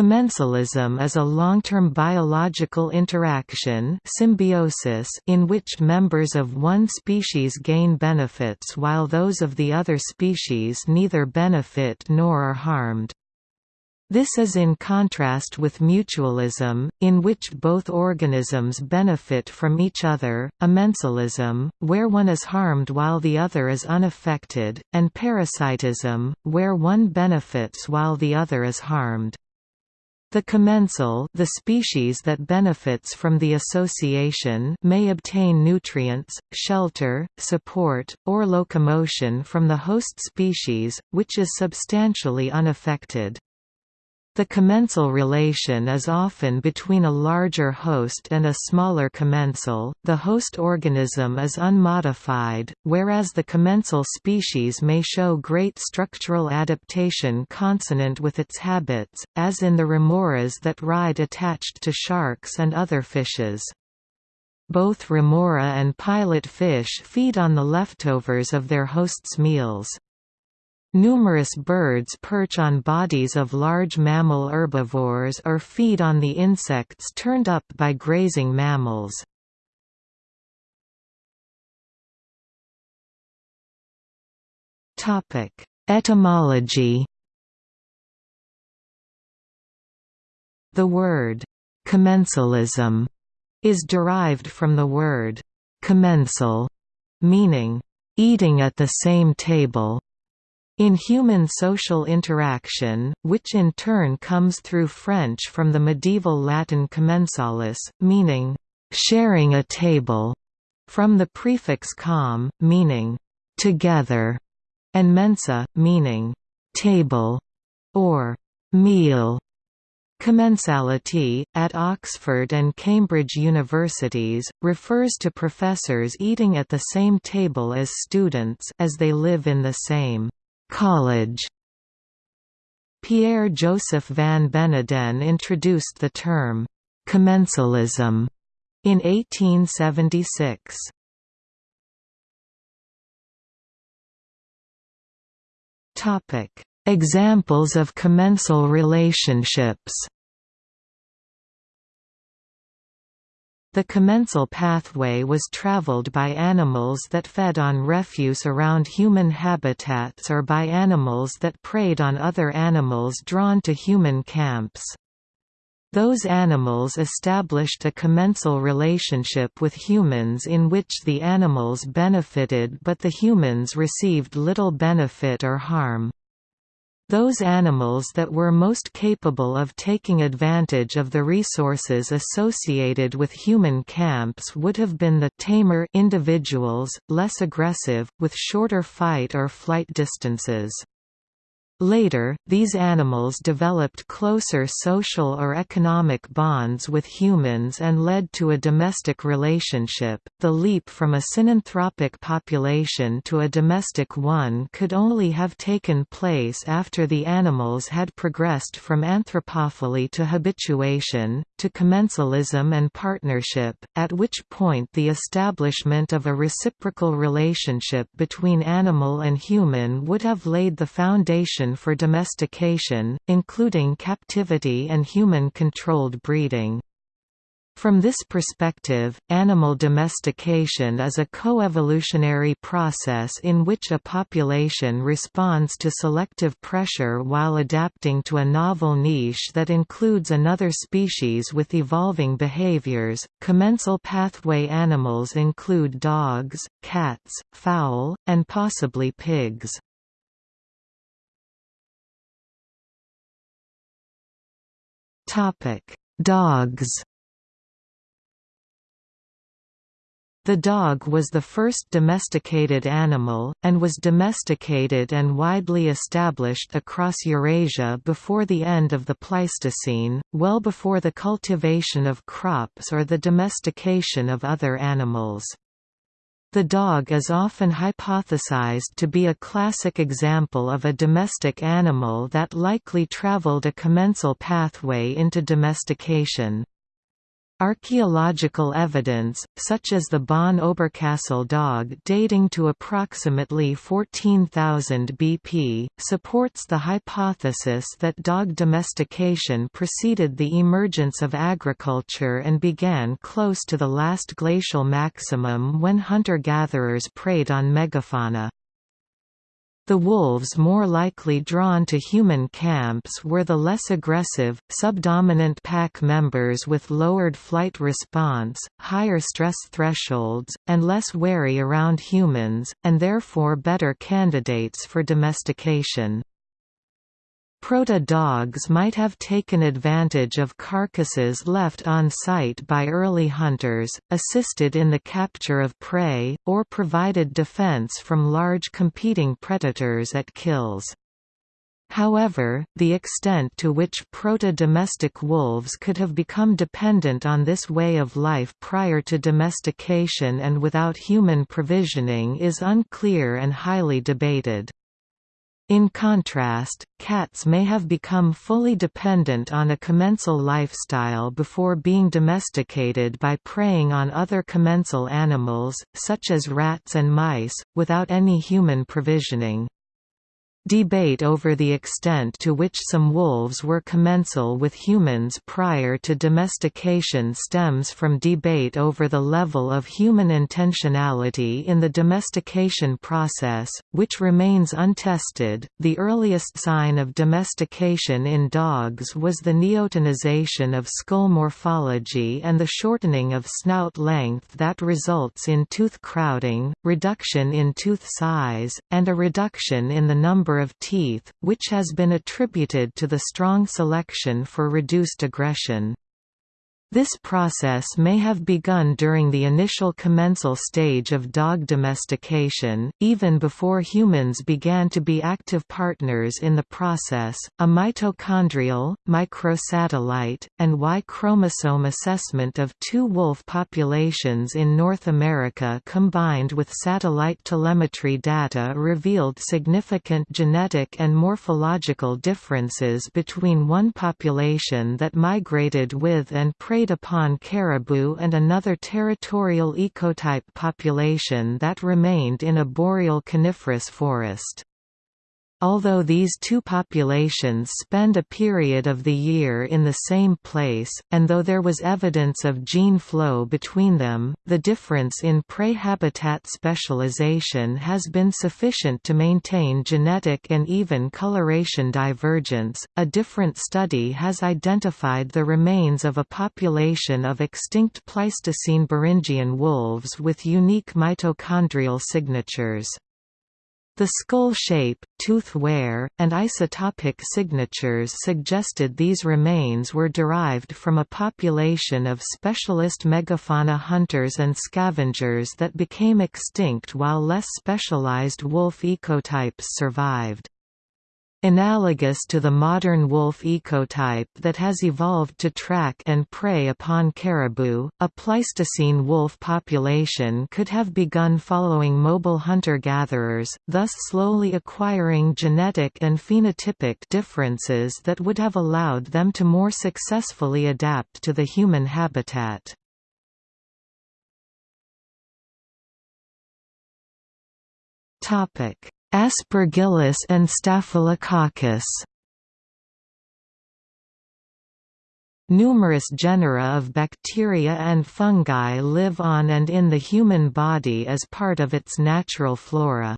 Commensalism is a long-term biological interaction symbiosis in which members of one species gain benefits while those of the other species neither benefit nor are harmed. This is in contrast with mutualism, in which both organisms benefit from each other, amensalism, where one is harmed while the other is unaffected, and parasitism, where one benefits while the other is harmed. The commensal the species that benefits from the association may obtain nutrients, shelter, support, or locomotion from the host species, which is substantially unaffected. The commensal relation is often between a larger host and a smaller commensal. The host organism is unmodified, whereas the commensal species may show great structural adaptation consonant with its habits, as in the remoras that ride attached to sharks and other fishes. Both remora and pilot fish feed on the leftovers of their host's meals. Numerous birds perch on bodies of large mammal herbivores or feed on the insects turned up by grazing mammals. Etymology The word «commensalism» is derived from the word «commensal», meaning «eating at the same table» In human social interaction, which in turn comes through French from the medieval Latin commensalis, meaning, "...sharing a table", from the prefix com, meaning, "...together", and mensa, meaning, "...table", or "...meal". Commensality, at Oxford and Cambridge universities, refers to professors eating at the same table as students as they live in the same College. Pierre-Joseph van Beneden introduced the term, commensalism, in 1876. Examples of commensal relationships The commensal pathway was traveled by animals that fed on refuse around human habitats or by animals that preyed on other animals drawn to human camps. Those animals established a commensal relationship with humans in which the animals benefited but the humans received little benefit or harm. Those animals that were most capable of taking advantage of the resources associated with human camps would have been the tamer individuals, less aggressive, with shorter fight or flight distances. Later, these animals developed closer social or economic bonds with humans and led to a domestic relationship. The leap from a synanthropic population to a domestic one could only have taken place after the animals had progressed from anthropophily to habituation, to commensalism and partnership, at which point the establishment of a reciprocal relationship between animal and human would have laid the foundation for domestication, including captivity and human-controlled breeding. From this perspective, animal domestication is a coevolutionary process in which a population responds to selective pressure while adapting to a novel niche that includes another species with evolving behaviors. Commensal pathway animals include dogs, cats, fowl, and possibly pigs. Topic: Dogs. The dog was the first domesticated animal, and was domesticated and widely established across Eurasia before the end of the Pleistocene, well before the cultivation of crops or the domestication of other animals. The dog is often hypothesized to be a classic example of a domestic animal that likely traveled a commensal pathway into domestication. Archaeological evidence, such as the Bonn Oberkassel dog dating to approximately 14,000 BP, supports the hypothesis that dog domestication preceded the emergence of agriculture and began close to the last glacial maximum when hunter-gatherers preyed on megafauna. The wolves more likely drawn to human camps were the less aggressive, subdominant pack members with lowered flight response, higher stress thresholds, and less wary around humans, and therefore better candidates for domestication. Proto-dogs might have taken advantage of carcasses left on site by early hunters, assisted in the capture of prey, or provided defense from large competing predators at kills. However, the extent to which proto-domestic wolves could have become dependent on this way of life prior to domestication and without human provisioning is unclear and highly debated. In contrast, cats may have become fully dependent on a commensal lifestyle before being domesticated by preying on other commensal animals, such as rats and mice, without any human provisioning. Debate over the extent to which some wolves were commensal with humans prior to domestication stems from debate over the level of human intentionality in the domestication process, which remains untested. The earliest sign of domestication in dogs was the neotenization of skull morphology and the shortening of snout length that results in tooth crowding, reduction in tooth size, and a reduction in the number number of teeth, which has been attributed to the strong selection for reduced aggression. This process may have begun during the initial commensal stage of dog domestication, even before humans began to be active partners in the process. A mitochondrial, microsatellite, and Y chromosome assessment of two wolf populations in North America combined with satellite telemetry data revealed significant genetic and morphological differences between one population that migrated with and preyed preyed upon caribou and another territorial ecotype population that remained in a boreal coniferous forest. Although these two populations spend a period of the year in the same place, and though there was evidence of gene flow between them, the difference in prey habitat specialization has been sufficient to maintain genetic and even coloration divergence. A different study has identified the remains of a population of extinct Pleistocene Beringian wolves with unique mitochondrial signatures. The skull shape, tooth wear, and isotopic signatures suggested these remains were derived from a population of specialist megafauna hunters and scavengers that became extinct while less specialized wolf ecotypes survived. Analogous to the modern wolf ecotype that has evolved to track and prey upon caribou, a Pleistocene wolf population could have begun following mobile hunter-gatherers, thus slowly acquiring genetic and phenotypic differences that would have allowed them to more successfully adapt to the human habitat. Topic Aspergillus and Staphylococcus Numerous genera of bacteria and fungi live on and in the human body as part of its natural flora.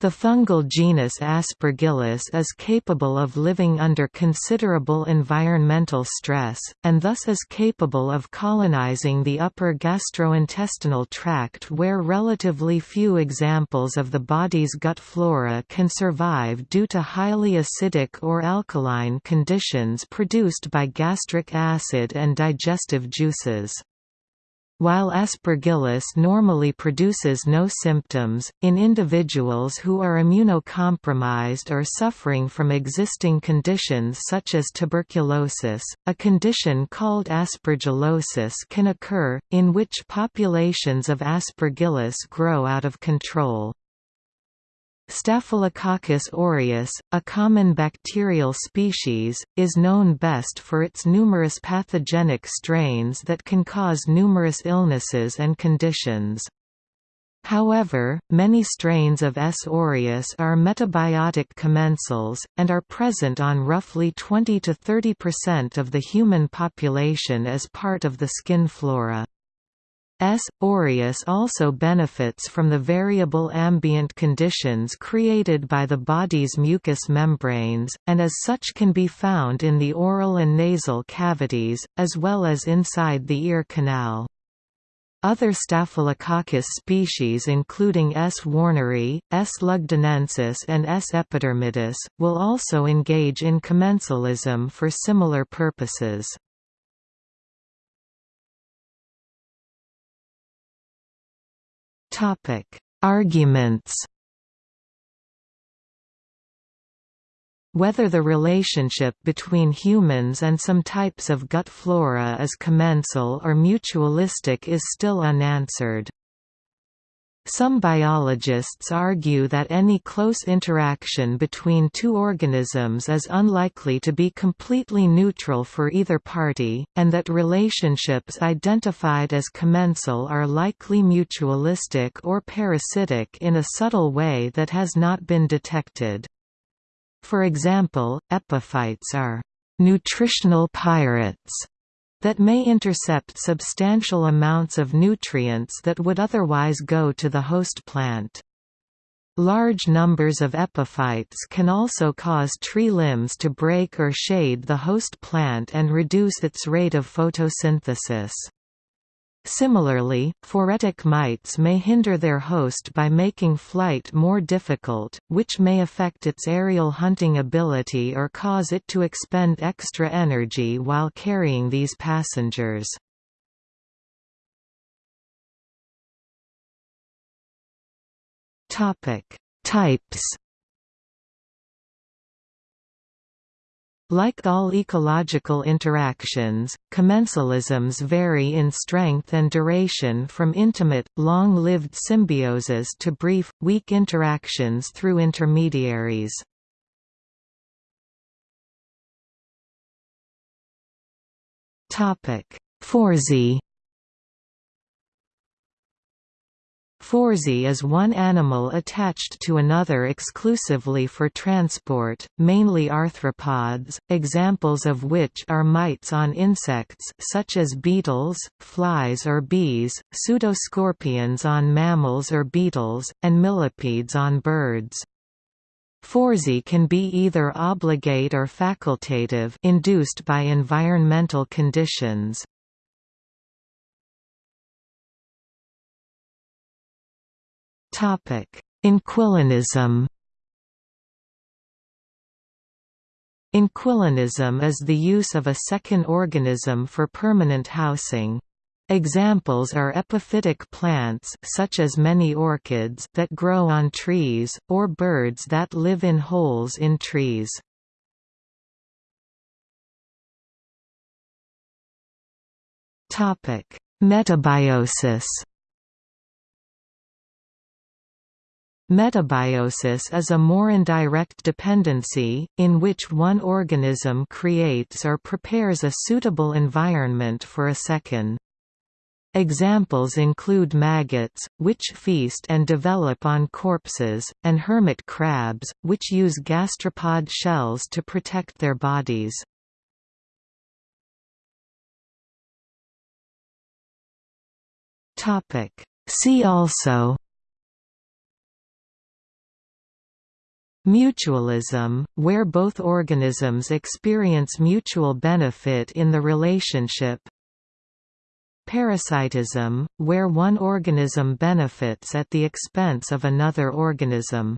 The fungal genus Aspergillus is capable of living under considerable environmental stress, and thus is capable of colonizing the upper gastrointestinal tract where relatively few examples of the body's gut flora can survive due to highly acidic or alkaline conditions produced by gastric acid and digestive juices. While aspergillus normally produces no symptoms, in individuals who are immunocompromised or suffering from existing conditions such as tuberculosis, a condition called aspergillosis can occur, in which populations of aspergillus grow out of control. Staphylococcus aureus, a common bacterial species, is known best for its numerous pathogenic strains that can cause numerous illnesses and conditions. However, many strains of S. aureus are metabiotic commensals, and are present on roughly 20 to 30% of the human population as part of the skin flora. S. aureus also benefits from the variable ambient conditions created by the body's mucous membranes, and as such can be found in the oral and nasal cavities, as well as inside the ear canal. Other Staphylococcus species including S. warneri, S. lugdunensis and S. epidermidis, will also engage in commensalism for similar purposes. Arguments. Whether the relationship between humans and some types of gut flora is commensal or mutualistic is still unanswered. Some biologists argue that any close interaction between two organisms is unlikely to be completely neutral for either party, and that relationships identified as commensal are likely mutualistic or parasitic in a subtle way that has not been detected. For example, epiphytes are nutritional pirates that may intercept substantial amounts of nutrients that would otherwise go to the host plant. Large numbers of epiphytes can also cause tree limbs to break or shade the host plant and reduce its rate of photosynthesis. Similarly, phoretic mites may hinder their host by making flight more difficult, which may affect its aerial hunting ability or cause it to expend extra energy while carrying these passengers. Types Like all ecological interactions, commensalisms vary in strength and duration from intimate, long-lived symbioses to brief, weak interactions through intermediaries. Phoresy Phoresy is one animal attached to another exclusively for transport, mainly arthropods, examples of which are mites on insects such as beetles, flies or bees, pseudoscorpions on mammals or beetles, and millipedes on birds. Phoresy can be either obligate or facultative induced by environmental conditions. Inquilinism Inquilinism is the use of a second organism for permanent housing. Examples are epiphytic plants such as many orchids that grow on trees, or birds that live in holes in trees. Metabiosis Metabiosis is a more indirect dependency, in which one organism creates or prepares a suitable environment for a second. Examples include maggots, which feast and develop on corpses, and hermit crabs, which use gastropod shells to protect their bodies. See also Mutualism, where both organisms experience mutual benefit in the relationship. Parasitism, where one organism benefits at the expense of another organism.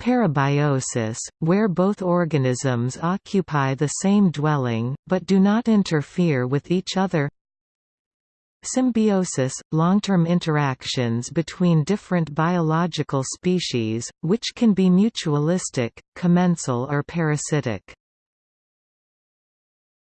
Parabiosis, where both organisms occupy the same dwelling, but do not interfere with each other Symbiosis – long-term interactions between different biological species, which can be mutualistic, commensal or parasitic.